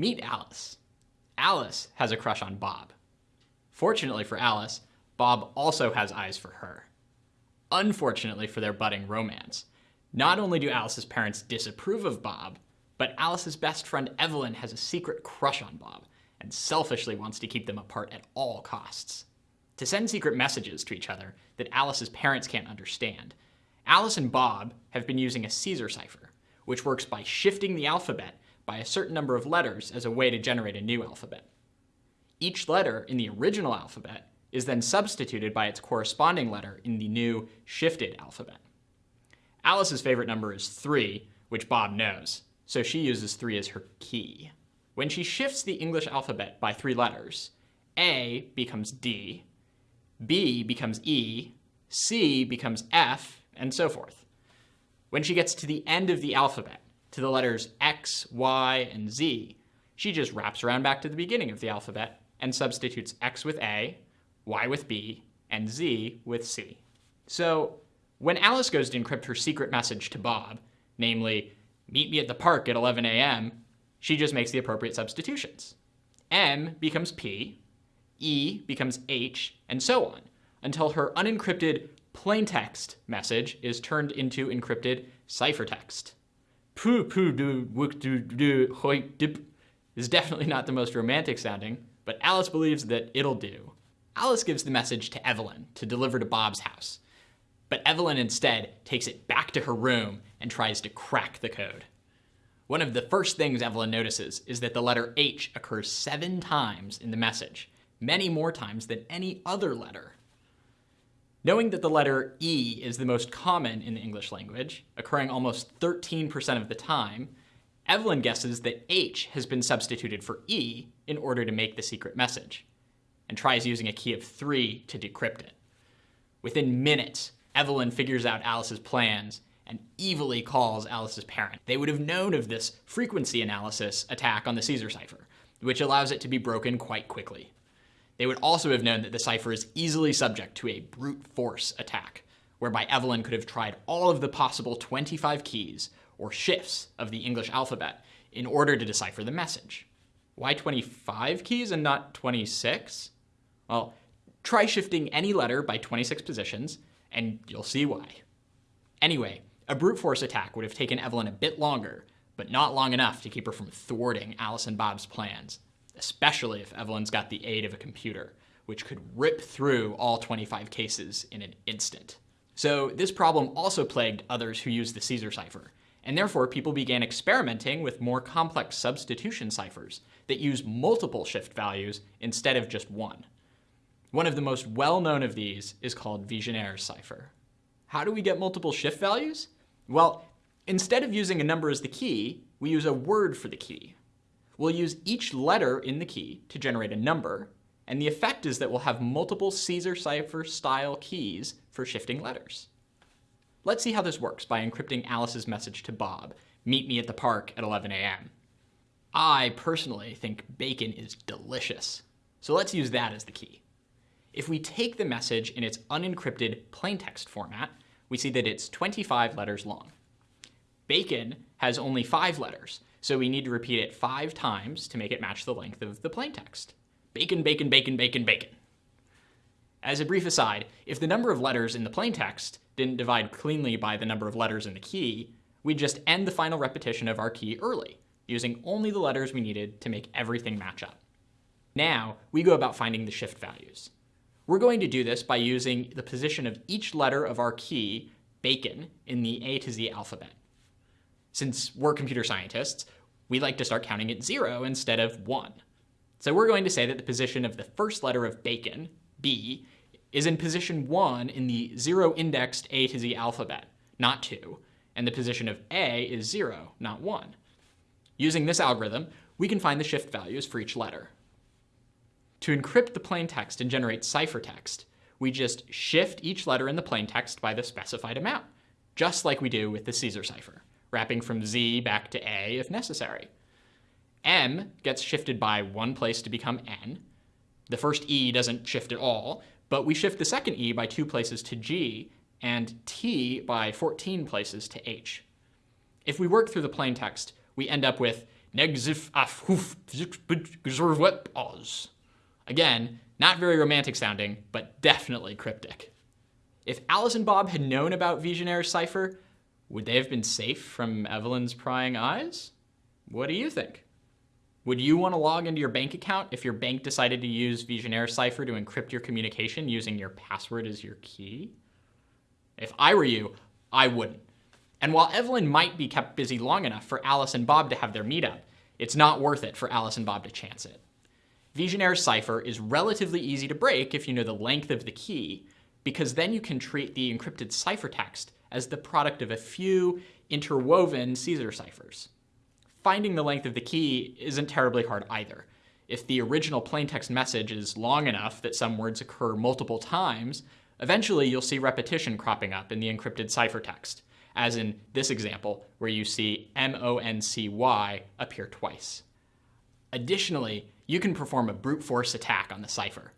Meet Alice. Alice has a crush on Bob. Fortunately for Alice, Bob also has eyes for her. Unfortunately for their budding romance, not only do Alice's parents disapprove of Bob, but Alice's best friend Evelyn has a secret crush on Bob and selfishly wants to keep them apart at all costs. To send secret messages to each other that Alice's parents can't understand, Alice and Bob have been using a Caesar cipher, which works by shifting the alphabet by a certain number of letters as a way to generate a new alphabet. Each letter in the original alphabet is then substituted by its corresponding letter in the new shifted alphabet. Alice's favorite number is 3, which Bob knows, so she uses 3 as her key. When she shifts the English alphabet by three letters, A becomes D, B becomes E, C becomes F, and so forth. When she gets to the end of the alphabet, to the letters X, Y, and Z, she just wraps around back to the beginning of the alphabet and substitutes X with A, Y with B, and Z with C. So when Alice goes to encrypt her secret message to Bob, namely, meet me at the park at 11 a.m., she just makes the appropriate substitutions. M becomes P, E becomes H, and so on, until her unencrypted plaintext message is turned into encrypted ciphertext. Poo poo do wook do do hoi dip is definitely not the most romantic sounding, but Alice believes that it'll do. Alice gives the message to Evelyn to deliver to Bob's house, but Evelyn instead takes it back to her room and tries to crack the code. One of the first things Evelyn notices is that the letter H occurs seven times in the message, many more times than any other letter. Knowing that the letter E is the most common in the English language, occurring almost 13% of the time, Evelyn guesses that H has been substituted for E in order to make the secret message, and tries using a key of 3 to decrypt it. Within minutes, Evelyn figures out Alice's plans and evilly calls Alice's parent. They would have known of this frequency analysis attack on the Caesar cipher, which allows it to be broken quite quickly. They would also have known that the cipher is easily subject to a brute force attack, whereby Evelyn could have tried all of the possible 25 keys or shifts of the English alphabet in order to decipher the message. Why 25 keys and not 26? Well, try shifting any letter by 26 positions, and you'll see why. Anyway, a brute force attack would have taken Evelyn a bit longer, but not long enough to keep her from thwarting Alice and Bob's plans especially if Evelyn's got the aid of a computer, which could rip through all 25 cases in an instant. So this problem also plagued others who used the Caesar cipher, and therefore people began experimenting with more complex substitution ciphers that use multiple shift values instead of just one. One of the most well-known of these is called Vigenère's cipher. How do we get multiple shift values? Well, instead of using a number as the key, we use a word for the key. We'll use each letter in the key to generate a number, and the effect is that we'll have multiple Caesar cipher style keys for shifting letters. Let's see how this works by encrypting Alice's message to Bob, meet me at the park at 11 a.m. I personally think bacon is delicious, so let's use that as the key. If we take the message in its unencrypted plaintext format, we see that it's 25 letters long. Bacon has only five letters, so we need to repeat it five times to make it match the length of the plaintext. Bacon, bacon, bacon, bacon, bacon. As a brief aside, if the number of letters in the plaintext didn't divide cleanly by the number of letters in the key, we'd just end the final repetition of our key early, using only the letters we needed to make everything match up. Now, we go about finding the shift values. We're going to do this by using the position of each letter of our key, bacon, in the A to Z alphabet. Since we're computer scientists, we like to start counting at zero instead of one. So we're going to say that the position of the first letter of bacon, B, is in position one in the zero indexed A to Z alphabet, not two, and the position of A is zero, not one. Using this algorithm, we can find the shift values for each letter. To encrypt the plaintext and generate ciphertext, we just shift each letter in the plaintext by the specified amount, just like we do with the Caesar cipher wrapping from Z back to A if necessary. M gets shifted by one place to become N. The first E doesn't shift at all, but we shift the second E by two places to G, and T by 14 places to H. If we work through the plain text, we end up with Negzif oz. Again, not very romantic sounding, but definitely cryptic. If Alice and Bob had known about Vigenère's cipher, would they have been safe from Evelyn's prying eyes? What do you think? Would you want to log into your bank account if your bank decided to use Vigenère's cipher to encrypt your communication using your password as your key? If I were you, I wouldn't. And while Evelyn might be kept busy long enough for Alice and Bob to have their meetup, it's not worth it for Alice and Bob to chance it. Vigenère's cipher is relatively easy to break if you know the length of the key, because then you can treat the encrypted ciphertext as the product of a few interwoven Caesar ciphers. Finding the length of the key isn't terribly hard either. If the original plaintext message is long enough that some words occur multiple times, eventually you'll see repetition cropping up in the encrypted ciphertext as in this example, where you see M-O-N-C-Y appear twice. Additionally, you can perform a brute force attack on the cipher.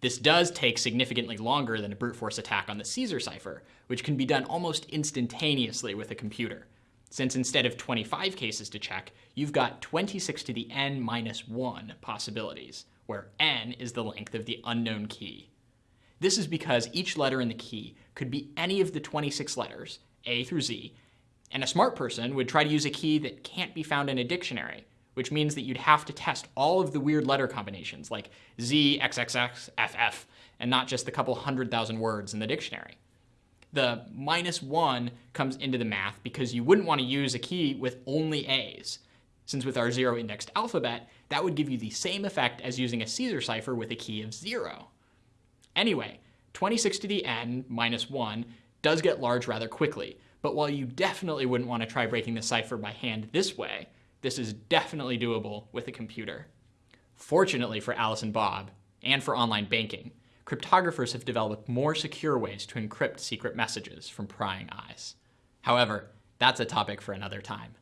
This does take significantly longer than a brute force attack on the Caesar cipher, which can be done almost instantaneously with a computer. Since instead of 25 cases to check, you've got 26 to the n minus 1 possibilities, where n is the length of the unknown key. This is because each letter in the key could be any of the 26 letters, a through Z, and a smart person would try to use a key that can't be found in a dictionary, which means that you'd have to test all of the weird letter combinations like Z, XXX, FF, and not just the couple hundred thousand words in the dictionary. The minus one comes into the math because you wouldn't want to use a key with only A's, since with our zero indexed alphabet, that would give you the same effect as using a Caesar cipher with a key of zero. Anyway, 26 to the n minus 1 does get large rather quickly, but while you definitely wouldn't want to try breaking the cipher by hand this way, this is definitely doable with a computer. Fortunately for Alice and Bob, and for online banking, cryptographers have developed more secure ways to encrypt secret messages from prying eyes. However, that's a topic for another time.